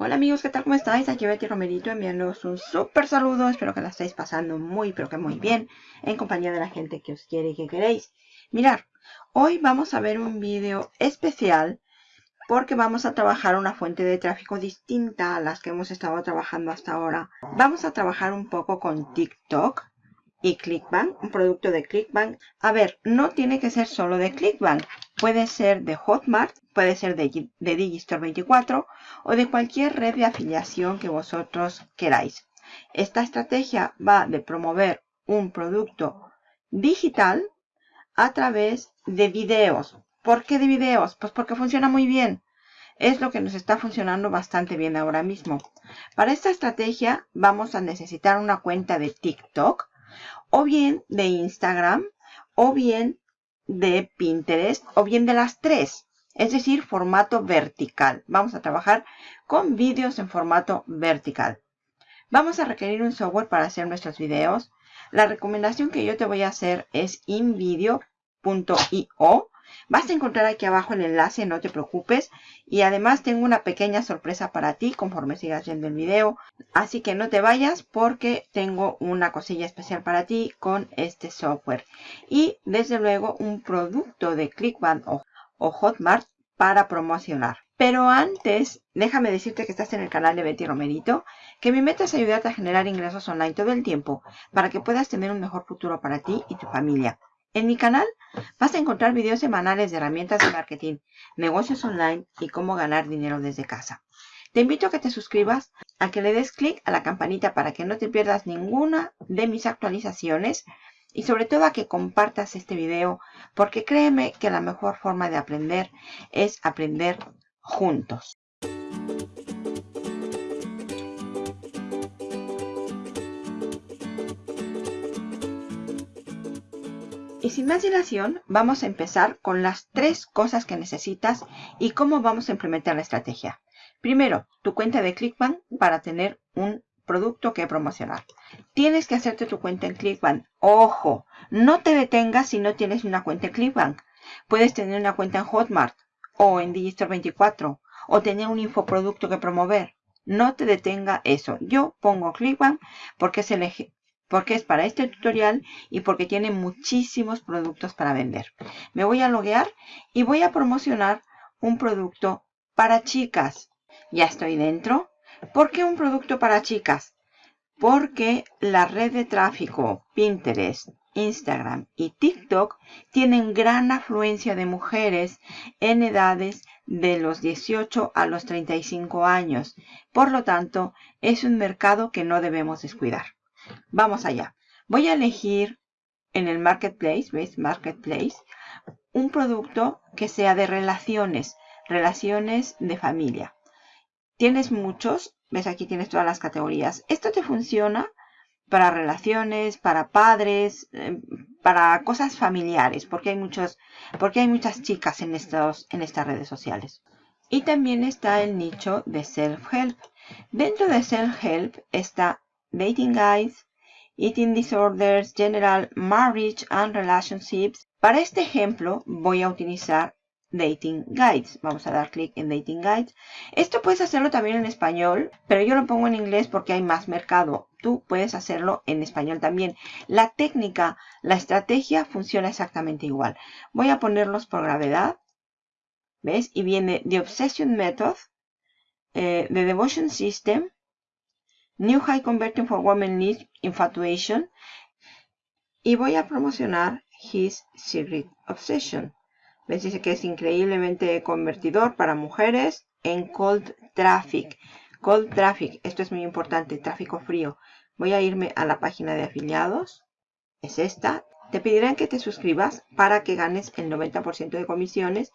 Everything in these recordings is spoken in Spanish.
Hola amigos, ¿qué tal? ¿Cómo estáis? Aquí Betty Romerito enviándoos un súper saludo. Espero que la estéis pasando muy, pero que muy bien en compañía de la gente que os quiere y que queréis. Mirar, hoy vamos a ver un vídeo especial porque vamos a trabajar una fuente de tráfico distinta a las que hemos estado trabajando hasta ahora. Vamos a trabajar un poco con TikTok y Clickbank, un producto de Clickbank. A ver, no tiene que ser solo de Clickbank, puede ser de Hotmart, puede ser de, de Digistore 24 o de cualquier red de afiliación que vosotros queráis. Esta estrategia va de promover un producto digital a través de videos. ¿Por qué de videos? Pues porque funciona muy bien. Es lo que nos está funcionando bastante bien ahora mismo. Para esta estrategia vamos a necesitar una cuenta de TikTok o bien de Instagram, o bien de Pinterest, o bien de las tres. Es decir, formato vertical. Vamos a trabajar con vídeos en formato vertical. Vamos a requerir un software para hacer nuestros videos. La recomendación que yo te voy a hacer es invideo.io Vas a encontrar aquí abajo el enlace, no te preocupes. Y además tengo una pequeña sorpresa para ti conforme sigas viendo el video. Así que no te vayas porque tengo una cosilla especial para ti con este software. Y desde luego un producto de Clickbank o, o Hotmart para promocionar. Pero antes, déjame decirte que estás en el canal de Betty Romerito, que mi meta es ayudarte a generar ingresos online todo el tiempo para que puedas tener un mejor futuro para ti y tu familia. En mi canal vas a encontrar videos semanales de herramientas de marketing, negocios online y cómo ganar dinero desde casa. Te invito a que te suscribas, a que le des clic a la campanita para que no te pierdas ninguna de mis actualizaciones y sobre todo a que compartas este video porque créeme que la mejor forma de aprender es aprender juntos. Y sin más dilación, vamos a empezar con las tres cosas que necesitas y cómo vamos a implementar la estrategia. Primero, tu cuenta de Clickbank para tener un producto que promocionar. Tienes que hacerte tu cuenta en Clickbank. Ojo, no te detengas si no tienes una cuenta en Clickbank. Puedes tener una cuenta en Hotmart o en Digistore 24 o tener un infoproducto que promover. No te detenga eso. Yo pongo Clickbank porque es el, porque es para este tutorial y porque tiene muchísimos productos para vender. Me voy a loguear y voy a promocionar un producto para chicas. Ya estoy dentro. ¿Por qué un producto para chicas? Porque la red de tráfico Pinterest, Instagram y TikTok tienen gran afluencia de mujeres en edades de los 18 a los 35 años. Por lo tanto, es un mercado que no debemos descuidar. Vamos allá. Voy a elegir en el Marketplace, ¿ves? Marketplace, un producto que sea de relaciones, relaciones de familia. Tienes muchos, ves aquí tienes todas las categorías. Esto te funciona para relaciones, para padres, eh, para cosas familiares, porque hay muchos, porque hay muchas chicas en estos, en estas redes sociales. Y también está el nicho de self-help. Dentro de self-help está dating guides, eating disorders, general marriage and relationships. Para este ejemplo voy a utilizar Dating Guides. Vamos a dar clic en Dating Guides. Esto puedes hacerlo también en español, pero yo lo pongo en inglés porque hay más mercado. Tú puedes hacerlo en español también. La técnica, la estrategia funciona exactamente igual. Voy a ponerlos por gravedad. ¿Ves? Y viene The Obsession Method, eh, The Devotion System, New High Converting for Women Needs Infatuation. Y voy a promocionar His Secret Obsession. Les dice que es increíblemente convertidor para mujeres en Cold Traffic. Cold Traffic, esto es muy importante, tráfico frío. Voy a irme a la página de afiliados. Es esta. Te pedirán que te suscribas para que ganes el 90% de comisiones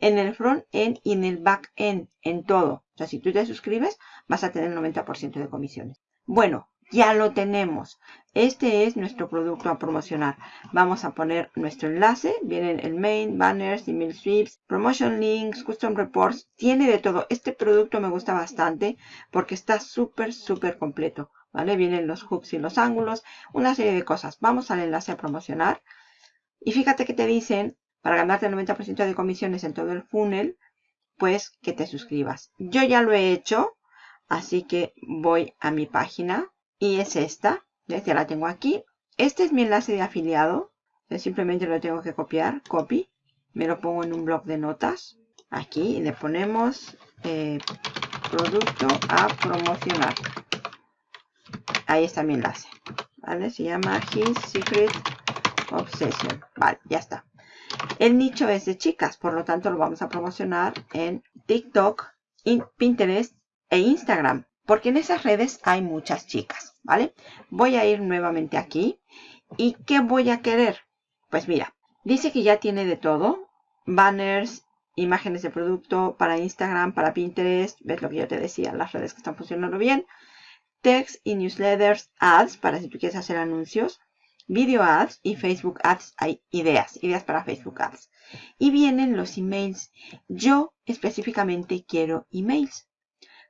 en el front-end y en el back-end, en todo. O sea, si tú te suscribes, vas a tener el 90% de comisiones. Bueno, ya lo tenemos. Este es nuestro producto a promocionar. Vamos a poner nuestro enlace. Vienen el main, banners, email sweeps, promotion links, custom reports. Tiene de todo. Este producto me gusta bastante porque está súper, súper completo. ¿vale? Vienen los hooks y los ángulos, una serie de cosas. Vamos al enlace a promocionar. Y fíjate que te dicen, para ganarte el 90% de comisiones en todo el funnel, pues que te suscribas. Yo ya lo he hecho, Así que voy a mi página y es esta. Ya la tengo aquí. Este es mi enlace de afiliado. Simplemente lo tengo que copiar. Copy. Me lo pongo en un blog de notas. Aquí y le ponemos eh, producto a promocionar. Ahí está mi enlace. ¿Vale? Se llama His Secret Obsession. Vale, ya está. El nicho es de chicas, por lo tanto lo vamos a promocionar en TikTok, Pinterest e Instagram. Porque en esas redes hay muchas chicas, ¿vale? Voy a ir nuevamente aquí. ¿Y qué voy a querer? Pues mira, dice que ya tiene de todo. Banners, imágenes de producto para Instagram, para Pinterest. ¿Ves lo que yo te decía? Las redes que están funcionando bien. Text y newsletters, ads, para si tú quieres hacer anuncios. Video ads y Facebook ads. Hay ideas, ideas para Facebook ads. Y vienen los emails. Yo específicamente quiero emails.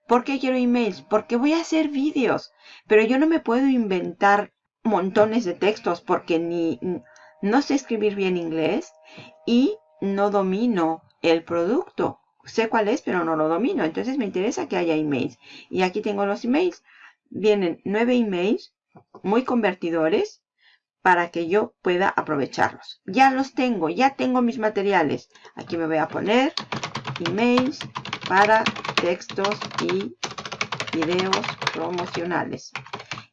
¿Por qué quiero emails? Porque voy a hacer vídeos. Pero yo no me puedo inventar montones de textos porque ni no sé escribir bien inglés y no domino el producto. Sé cuál es, pero no lo domino. Entonces me interesa que haya emails. Y aquí tengo los emails. Vienen nueve emails muy convertidores para que yo pueda aprovecharlos. Ya los tengo, ya tengo mis materiales. Aquí me voy a poner emails para textos y videos promocionales.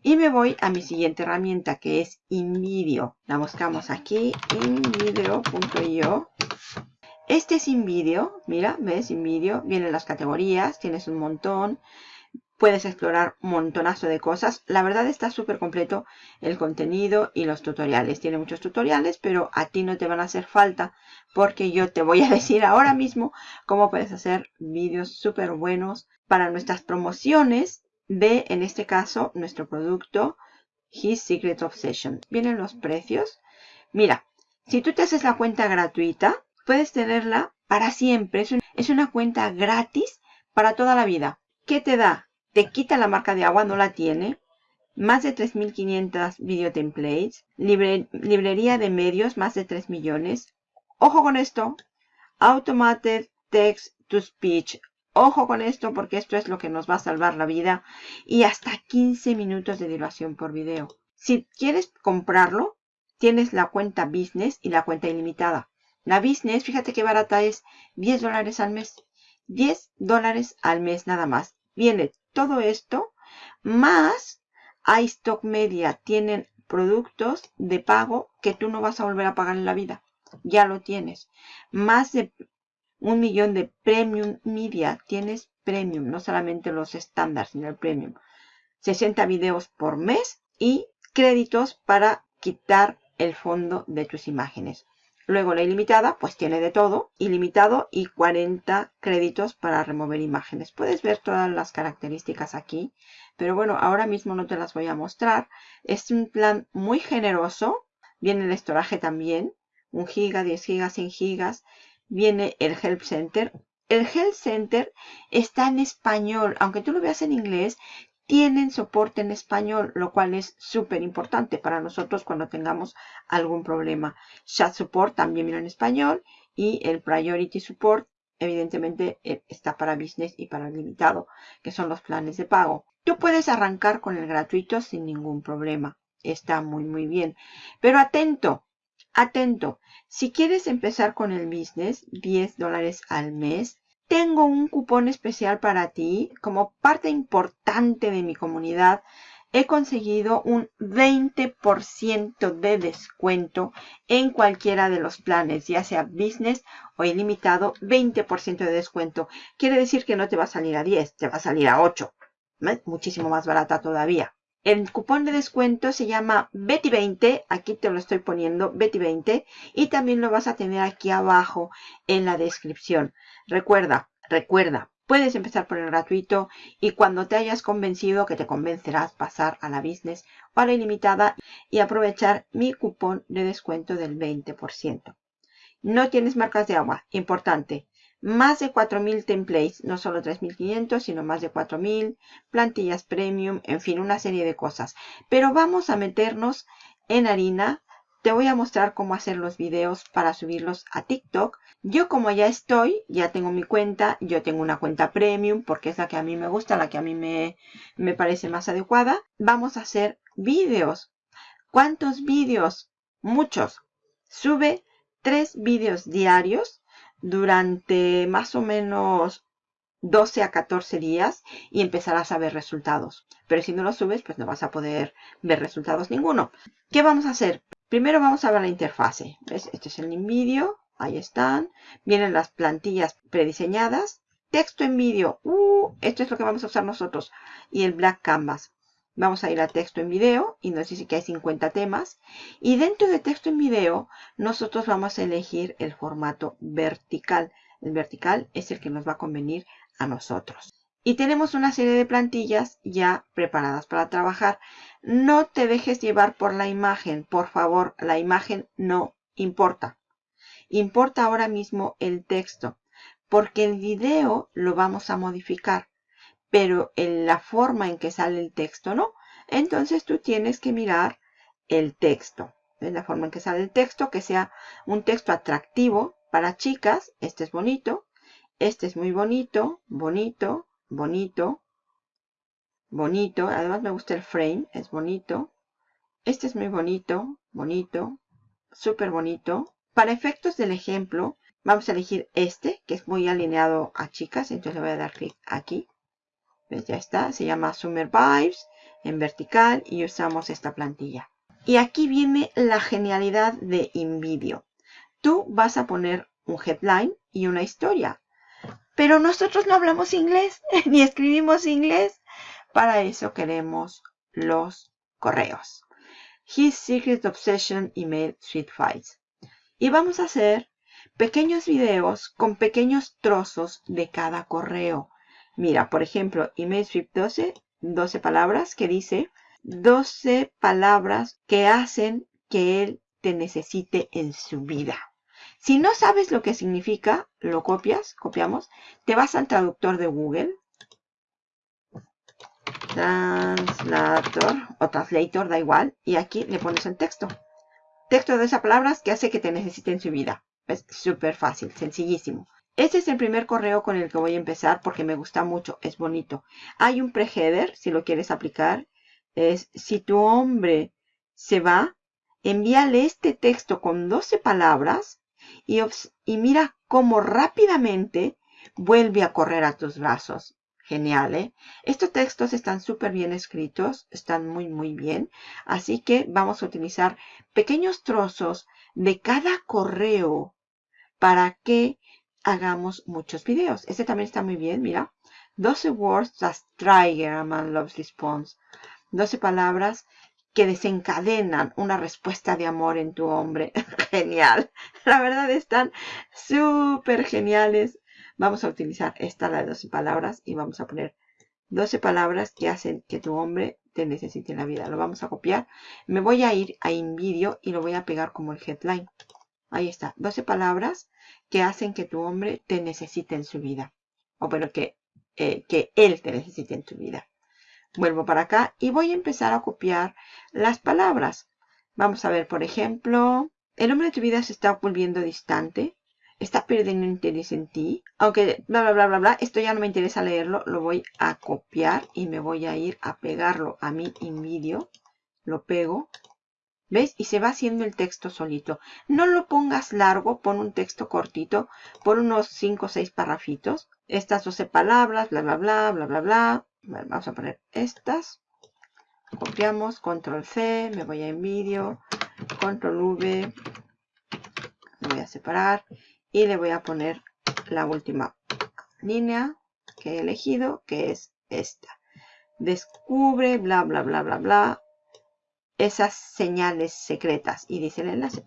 Y me voy a mi siguiente herramienta que es InVideo. La buscamos aquí, invideo.io. Este es InVideo, mira, ves InVideo, vienen las categorías, tienes un montón. Puedes explorar un montonazo de cosas. La verdad está súper completo el contenido y los tutoriales. Tiene muchos tutoriales, pero a ti no te van a hacer falta porque yo te voy a decir ahora mismo cómo puedes hacer vídeos súper buenos para nuestras promociones de, en este caso, nuestro producto His Secret Obsession. Vienen los precios. Mira, si tú te haces la cuenta gratuita, puedes tenerla para siempre. Es, una cuenta gratis para toda la vida. ¿Qué te da? Te quita la marca de agua, no la tiene. Más de 3.500 video templates. librería de medios, más de 3 millones. Ojo con esto. Automated Text to Speech. Ojo con esto porque esto es lo que nos va a salvar la vida. Y hasta 15 minutos de duración por video. Si quieres comprarlo, tienes la cuenta Business y la cuenta ilimitada. La Business, fíjate qué barata es. 10 dólares al mes. 10 dólares al mes nada más. Viene todo esto, más iStock Media tienen productos de pago que tú no vas a volver a pagar en la vida. Ya lo tienes. Más de un millón de Premium Media tienes Premium, no solamente los estándares, sino el Premium. 60 videos por mes y créditos para quitar el fondo de tus imágenes. Luego la ilimitada, pues tiene de todo, ilimitado y 40 créditos para remover imágenes. Puedes ver todas las características aquí, pero bueno, ahora mismo no te las voy a mostrar. Es un plan muy generoso, viene el estoraje también, 1 giga, 10 gigas, 100 gigas. Viene el Help Center. El Help Center está en español, aunque tú lo veas en inglés, tienen soporte en español, lo cual es súper importante para nosotros cuando tengamos algún problema. Chat Support también viene en español y el Priority Support evidentemente eh, está para Business y para Limitado, que son los planes de pago. Tú puedes arrancar con el gratuito sin ningún problema. Está muy muy bien. Pero atento, atento. Si quieres empezar con el Business, 10 dólares al mes, tengo un cupón especial para ti. Como parte importante de mi comunidad, he conseguido un 20% de descuento en cualquiera de los planes, ya sea business o ilimitado, 20% de descuento. Quiere decir que no te va a salir a 10, te va a salir a 8. Muchísimo más barata todavía. El cupón de descuento se llama Betty20, aquí te lo estoy poniendo, Betty20, y también lo vas a tener aquí abajo en la descripción. Recuerda, recuerda, puedes empezar por el gratuito y cuando te hayas convencido que te convencerás pasar a la business o a la ilimitada y aprovechar mi cupón de descuento del 20%. No tienes marcas de agua, importante más de 4.000 templates, no solo 3.500, sino más de 4.000, plantillas premium, en fin, una serie de cosas. Pero vamos a meternos en harina te voy a mostrar cómo hacer los videos para subirlos a TikTok. Yo como ya estoy, ya tengo mi cuenta, yo tengo una cuenta premium porque es la que a mí me gusta, la que a mí me, me parece más adecuada. Vamos a hacer videos. ¿Cuántos vídeos? Muchos. Sube tres vídeos diarios durante más o menos 12 a 14 días y empezarás a ver resultados. Pero si no lo subes, pues no vas a poder ver resultados ninguno. ¿Qué vamos a hacer? Primero vamos a ver la interfase. ¿Ves? Este es el vídeo. Ahí están. Vienen las plantillas prediseñadas. Texto en vídeo. Uh, esto es lo que vamos a usar nosotros. Y el Black Canvas. Vamos a ir a texto en video y nos dice que hay 50 temas. Y dentro de texto en video, nosotros vamos a elegir el formato vertical. El vertical es el que nos va a convenir a nosotros. Y tenemos una serie de plantillas ya preparadas para trabajar. No te dejes llevar por la imagen. Por favor, la imagen no importa. Importa ahora mismo el texto. Porque el video lo vamos a modificar. Pero en la forma en que sale el texto no. Entonces tú tienes que mirar el texto. En la forma en que sale el texto. Que sea un texto atractivo para chicas. Este es bonito. Este es muy bonito. Bonito bonito, bonito. Además me gusta el frame, es bonito. Este es muy bonito, bonito, súper bonito. Para efectos del ejemplo, vamos a elegir este, que es muy alineado a chicas. Entonces le voy a dar clic aquí. ¿Ves? Ya está. Se llama Summer Vibes en vertical y usamos esta plantilla. Y aquí viene la genialidad de InVideo. Tú vas a poner un headline y una historia. Pero nosotros no hablamos inglés ni escribimos inglés. Para eso queremos los correos. His Secret Obsession Email Suite Files. Y vamos a hacer pequeños videos con pequeños trozos de cada correo. Mira, por ejemplo, Suite 12, 12 palabras que dice 12 palabras que hacen que él te necesite en su vida. Si no sabes lo que significa, lo copias, copiamos, te vas al traductor de Google. Translator o translator, da igual. Y aquí le pones el texto. Texto de esas palabras que hace que te necesite en su vida. Es súper fácil, sencillísimo. Este es el primer correo con el que voy a empezar porque me gusta mucho, es bonito. Hay un preheader, si lo quieres aplicar. Es si tu hombre se va, envíale este texto con 12 palabras y, mira cómo rápidamente vuelve a correr a tus brazos. Genial, ¿eh? Estos textos están súper bien escritos, están muy, muy bien. Así que vamos a utilizar pequeños trozos de cada correo para que hagamos muchos videos. Este también está muy bien, mira. 12 words that trigger a man loves response. 12 palabras que desencadenan una respuesta de amor en tu hombre. Genial. La verdad están súper geniales. Vamos a utilizar esta, la de 12 palabras, y vamos a poner 12 palabras que hacen que tu hombre te necesite en la vida. Lo vamos a copiar. Me voy a ir a InVideo y lo voy a pegar como el headline. Ahí está. 12 palabras que hacen que tu hombre te necesite en su vida. O bueno, que, eh, que él te necesite en su vida. Vuelvo para acá y voy a empezar a copiar las palabras. Vamos a ver, por ejemplo, el hombre de tu vida se está volviendo distante. Está perdiendo interés en ti. Aunque bla, bla, bla, bla, bla. Esto ya no me interesa leerlo. Lo voy a copiar y me voy a ir a pegarlo a mi InVideo. Lo pego. ¿Ves? Y se va haciendo el texto solito. No lo pongas largo, pon un texto cortito, por unos 5 o 6 parrafitos. Estas 12 palabras, bla, bla, bla, bla, bla, bla vamos a poner estas. Copiamos, control C, me voy a vídeo control V, voy a separar y le voy a poner la última línea que he elegido, que es esta. Descubre, bla, bla, bla, bla, bla, esas señales secretas. Y dice el enlace,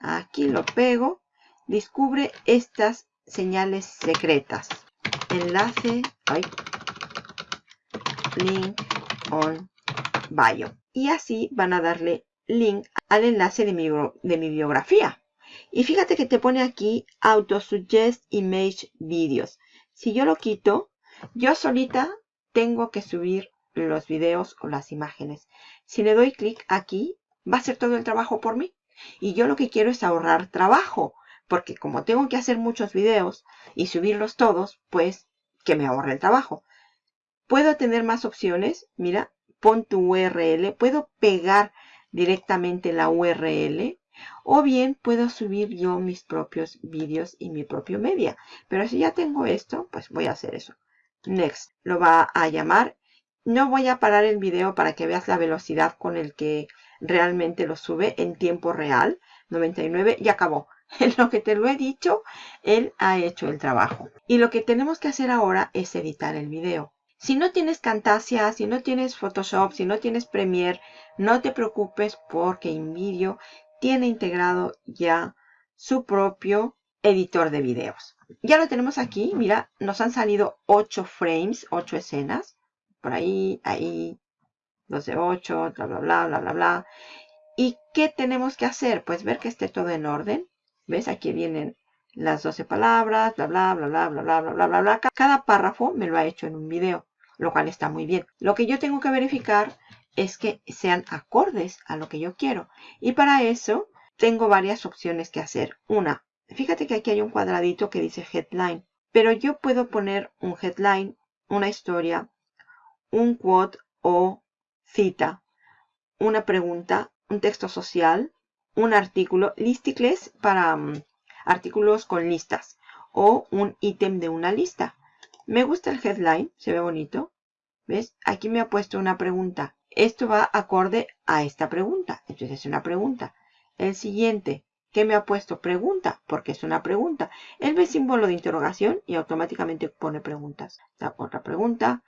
aquí lo pego, descubre estas señales secretas. Enlace, link on bio. Y así van a darle link al enlace de mi, de mi biografía. Y fíjate que te pone aquí Auto Suggest Image Videos. Si yo lo quito, yo solita tengo que subir los videos o las imágenes. Si le doy clic aquí, va a hacer todo el trabajo por mí. Y yo lo que quiero es ahorrar trabajo, porque como tengo que hacer muchos videos y subirlos todos, pues que me ahorre el trabajo. Puedo tener más opciones. Mira, pon tu URL. Puedo pegar directamente la URL. O bien puedo subir yo mis propios vídeos y mi propio media. Pero si ya tengo esto, pues voy a hacer eso. Next. Lo va a llamar. No voy a parar el video para que veas la velocidad con el que realmente lo sube en tiempo real. 99 y acabó. En lo que te lo he dicho, él ha hecho el trabajo. Y lo que tenemos que hacer ahora es editar el video. Si no tienes Camtasia, si no tienes Photoshop, si no tienes Premiere, no te preocupes porque InVideo tiene integrado ya su propio editor de videos. Ya lo tenemos aquí, mira, nos han salido 8 frames, 8 escenas. Por ahí, ahí, 2 de 8, bla, bla, bla, bla, bla, bla. ¿Y qué tenemos que hacer? Pues ver que esté todo en orden. ¿Ves? Aquí vienen las 12 palabras, bla, bla, bla, bla, bla, bla, bla, bla, bla, bla. Cada párrafo me lo ha hecho en un video lo cual está muy bien. Lo que yo tengo que verificar es que sean acordes a lo que yo quiero. Y para eso tengo varias opciones que hacer. Una, fíjate que aquí hay un cuadradito que dice headline. Pero yo puedo poner un headline, una historia, un quote o cita, una pregunta, un texto social, un artículo, listicles para um, artículos con listas o un ítem de una lista. Me gusta el headline, se ve bonito. ¿Ves? Aquí me ha puesto una pregunta. Esto va acorde a esta pregunta. Entonces es una pregunta. El siguiente, ¿qué me ha puesto? Pregunta, porque es una pregunta. Él ve símbolo de interrogación y automáticamente pone preguntas. Otra pregunta.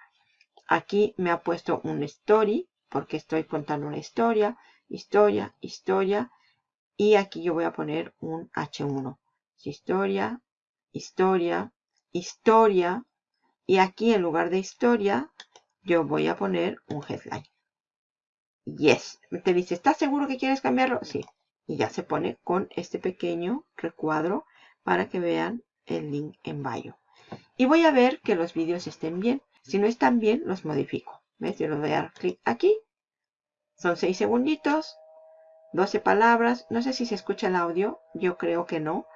Aquí me ha puesto un story, porque estoy contando una historia. Historia, historia. Y aquí yo voy a poner un H1. Historia, historia, historia, y aquí en lugar de historia, yo voy a poner un headline. Yes. Te dice, ¿estás seguro que quieres cambiarlo? Sí. Y ya se pone con este pequeño recuadro para que vean el link en bio. Y voy a ver que los vídeos estén bien. Si no están bien, los modifico. ¿Ves? Yo le voy a dar clic aquí. Son 6 segunditos. 12 palabras. No sé si se escucha el audio. Yo creo que no.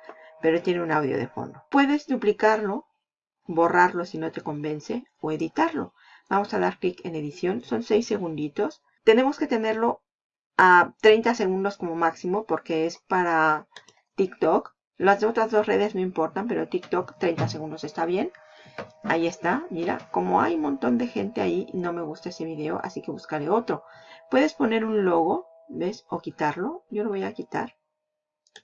Pero tiene un audio de fondo. Puedes duplicarlo borrarlo si no te convence o editarlo. Vamos a dar clic en edición, son 6 segunditos. Tenemos que tenerlo a 30 segundos como máximo porque es para TikTok. Las otras dos redes no importan, pero TikTok 30 segundos está bien. Ahí está, mira, como hay un montón de gente ahí, no me gusta ese video, así que buscaré otro. Puedes poner un logo, ¿ves? O quitarlo. Yo lo voy a quitar.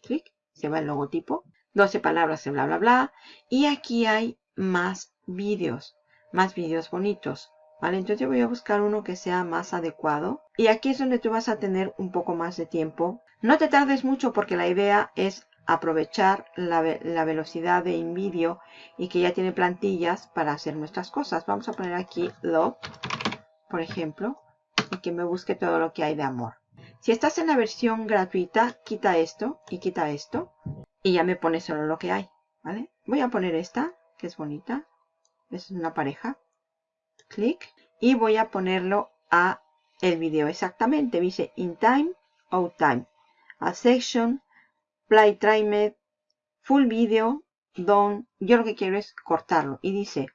Clic, se va el logotipo. 12 palabras, bla, bla, bla. Y aquí hay más vídeos, más vídeos bonitos. ¿Vale? Entonces yo voy a buscar uno que sea más adecuado. Y aquí es donde tú vas a tener un poco más de tiempo. No te tardes mucho porque la idea es aprovechar la, velocidad de InVideo y que ya tiene plantillas para hacer nuestras cosas. Vamos a poner aquí Love, por ejemplo, y que me busque todo lo que hay de amor. Si estás en la versión gratuita, quita esto y quita esto y ya me pone solo lo que hay. ¿Vale? Voy a poner esta que es bonita. Es una pareja. Clic. Y voy a ponerlo a el video exactamente. Dice in time, out time. A section, play timed, full video, done. Yo lo que quiero es cortarlo. Y dice,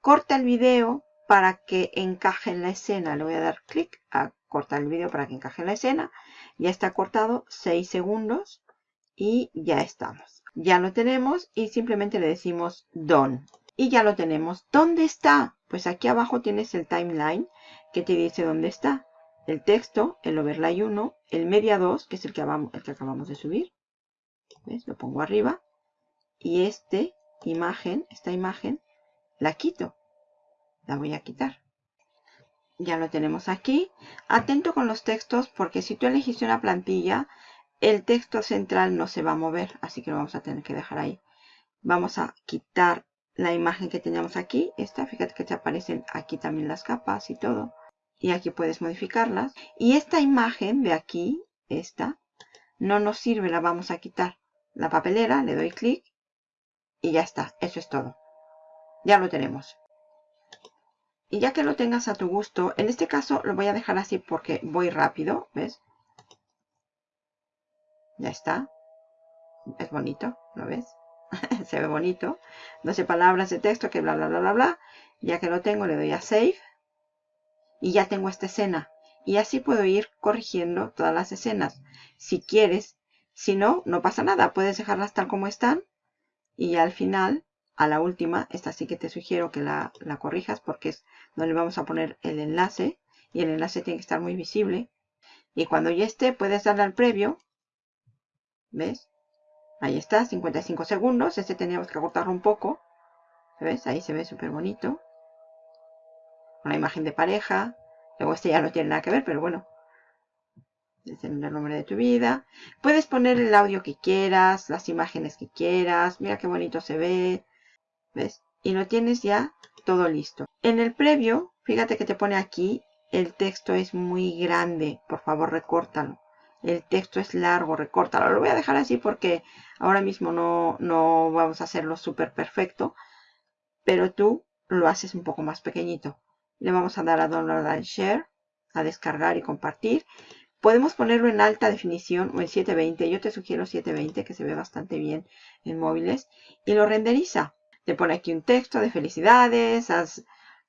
corta el video para que encaje en la escena. Le voy a dar clic a cortar el video para que encaje en la escena. Ya está cortado 6 segundos y ya estamos. Ya lo tenemos y simplemente le decimos done. Y ya lo tenemos. ¿Dónde está? Pues aquí abajo tienes el timeline que te dice dónde está. El texto, el overlay 1, el media 2, que es que, el que acabamos de subir. ¿Ves? Lo pongo arriba. Y este imagen, esta imagen, la quito. La voy a quitar. Ya lo tenemos aquí. Atento con los textos porque si tú elegiste una plantilla, el texto central no se va a mover, así que lo vamos a tener que dejar ahí. Vamos a quitar la imagen que teníamos aquí. Esta, fíjate que te aparecen aquí también las capas y todo. Y aquí puedes modificarlas. Y esta imagen de aquí, esta, no nos sirve, la vamos a quitar. La papelera, le doy clic y ya está. Eso es todo. Ya lo tenemos. Y ya que lo tengas a tu gusto, en este caso lo voy a dejar así porque voy rápido, ¿ves? Ya está. Es bonito, ¿lo ves? Se ve bonito. 12 palabras de texto que bla, bla, bla, bla, bla. Ya que lo tengo, le doy a Save. Y ya tengo esta escena. Y así puedo ir corrigiendo todas las escenas. Si quieres. Si no, no pasa nada. Puedes dejarlas tal como están. Y al final, a la última, esta sí que te sugiero que la, la corrijas porque es donde vamos a poner el enlace. Y el enlace tiene que estar muy visible. Y cuando ya esté, puedes darle al previo. ¿Ves? Ahí está, 55 segundos. Este teníamos que acortarlo un poco. ¿Ves? Ahí se ve súper bonito. Una imagen de pareja. Luego este ya no tiene nada que ver, pero bueno. Es el nombre de tu vida. Puedes poner el audio que quieras, las imágenes que quieras. Mira qué bonito se ve. ¿Ves? Y lo tienes ya todo listo. En el previo, fíjate que te pone aquí, el texto es muy grande. Por favor, recórtalo. El texto es largo, recórtalo. Lo voy a dejar así porque ahora mismo no, no vamos a hacerlo súper perfecto. Pero tú lo haces un poco más pequeñito. Le vamos a dar a Download and Share, a descargar y compartir. Podemos ponerlo en alta definición o en 720. Yo te sugiero 720 que se ve bastante bien en móviles. Y lo renderiza. Te pone aquí un texto de felicidades. Has,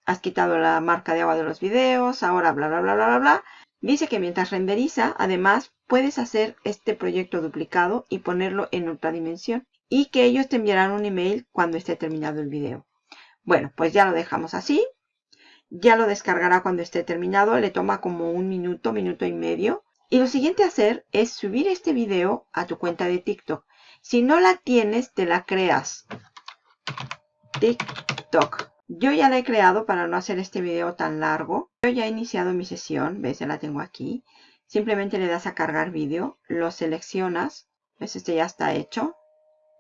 has quitado la marca de agua de los videos. Ahora bla bla bla bla bla bla. Dice que mientras renderiza, además, puedes hacer este proyecto duplicado y ponerlo en otra dimensión. Y que ellos te enviarán un email cuando esté terminado el video. Bueno, pues ya lo dejamos así. Ya lo descargará cuando esté terminado. Le toma como un minuto, minuto y medio. Y lo siguiente a hacer es subir este video a tu cuenta de TikTok. Si no la tienes, te la creas. TikTok. Yo ya la he creado para no hacer este video tan largo. Yo ya he iniciado mi sesión, ves, ya la tengo aquí. Simplemente le das a cargar vídeo, lo seleccionas, ves, este ya está hecho.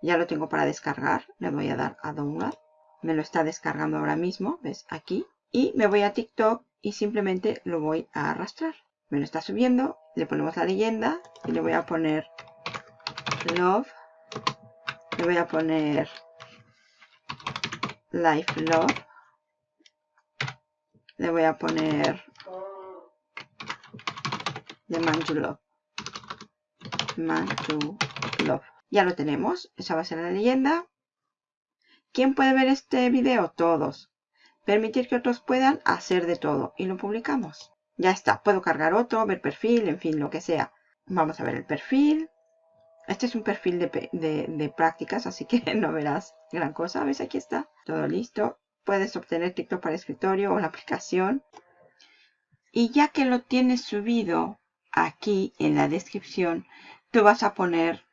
Ya lo tengo para descargar, le voy a dar a download. Me lo está descargando ahora mismo, ves, aquí. Y me voy a TikTok y simplemente lo voy a arrastrar. Me lo está subiendo, le ponemos la leyenda y le voy a poner love. Le voy a poner Life Love. Le voy a poner The Man to Love. Man to Love. Ya lo tenemos. Esa va a ser la leyenda. ¿Quién puede ver este video? Todos. Permitir que otros puedan hacer de todo. Y lo publicamos. Ya está. Puedo cargar otro, ver perfil, en fin, lo que sea. Vamos a ver el perfil. Este es un perfil de, prácticas, así que no verás gran cosa. ¿Ves? Aquí está. Todo listo. Puedes obtener TikTok para escritorio o la aplicación. Y ya que lo tienes subido aquí en la descripción, tú vas a poner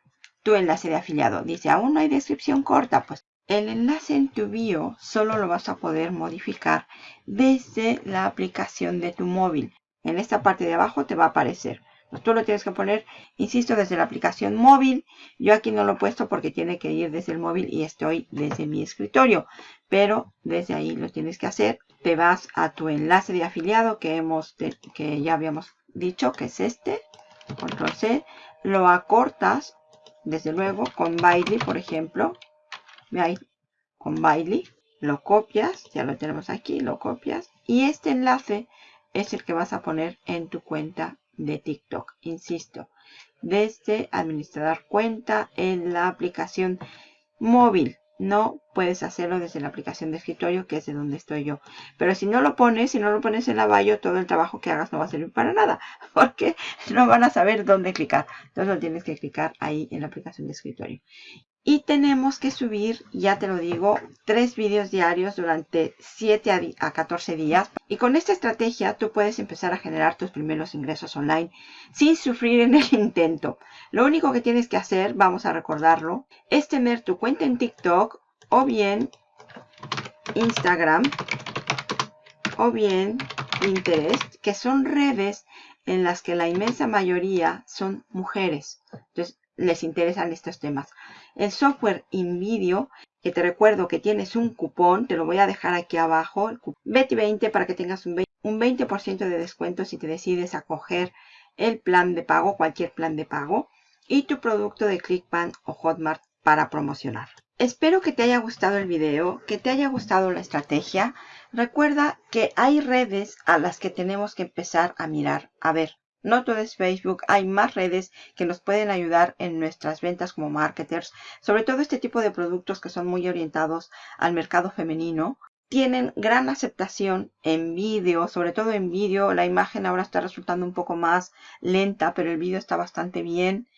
tu enlace de afiliado. Dice, aún no hay descripción corta. Pues el enlace en tu bio solo lo vas a poder modificar desde la aplicación de tu móvil. En esta parte de abajo te va a aparecer. Tú lo tienes que poner, insisto, desde la aplicación móvil. Yo aquí no lo he puesto porque tiene que ir desde el móvil y estoy desde mi escritorio. Pero desde ahí lo tienes que hacer. Te vas a tu enlace de afiliado que, hemos que ya habíamos dicho que es este. Control C. Lo acortas, desde luego, con Bailey, por ejemplo. Con Bailey. Lo copias, ya lo tenemos aquí, lo copias. Y este enlace es el que vas a poner en tu cuenta de TikTok. Insisto, desde administrar cuenta en la aplicación móvil. No puedes hacerlo desde la aplicación de escritorio, que es de donde estoy yo. Pero si no lo pones, si no lo pones en la bio, todo el trabajo que hagas no va a servir para nada. Porque no van a saber dónde clicar. Entonces lo tienes que clicar ahí en la aplicación de escritorio. Y tenemos que subir, ya te lo digo, tres vídeos diarios durante 7 a 14 días. Y con esta estrategia tú puedes empezar a generar tus primeros ingresos online sin sufrir en el intento. Lo único que tienes que hacer, vamos a recordarlo, es tener tu cuenta en TikTok o bien Instagram o bien Pinterest, que son redes en las que la inmensa mayoría son mujeres. Entonces, les interesan estos temas. El software InVideo, que te recuerdo que tienes un cupón, te lo voy a dejar aquí abajo, Betty20 para que tengas un 20%, de descuento si te decides a coger el plan de pago, cualquier plan de pago, y tu producto de ClickBank o Hotmart para promocionar. Espero que te haya gustado el video, que te haya gustado la estrategia. Recuerda que hay redes a las que tenemos que empezar a mirar. A ver, no todo es Facebook, hay más redes que nos pueden ayudar en nuestras ventas como marketers, sobre todo este tipo de productos que son muy orientados al mercado femenino. Tienen gran aceptación en vídeo, sobre todo en vídeo. La imagen ahora está resultando un poco más lenta, pero el vídeo está bastante bien.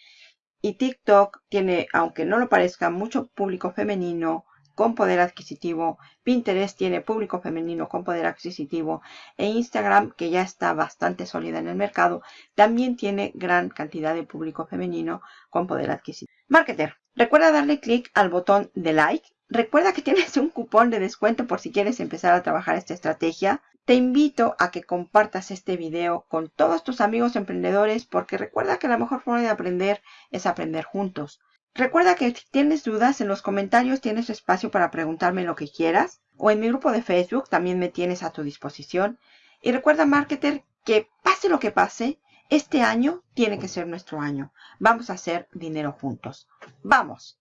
Y TikTok tiene, aunque no lo parezca, mucho público femenino con poder adquisitivo. Pinterest tiene público femenino con poder adquisitivo. E Instagram, que ya está bastante sólida en el mercado, también tiene gran cantidad de público femenino con poder adquisitivo. Marketer, recuerda darle clic al botón de like. Recuerda que tienes un cupón de descuento por si quieres empezar a trabajar esta estrategia. Te invito a que compartas este video con todos tus amigos emprendedores porque recuerda que la mejor forma de aprender es aprender juntos. Recuerda que si tienes dudas en los comentarios tienes espacio para preguntarme lo que quieras o en mi grupo de Facebook también me tienes a tu disposición. Y recuerda, marketer, que pase lo que pase, este año tiene que ser nuestro año. Vamos a hacer dinero juntos. ¡Vamos!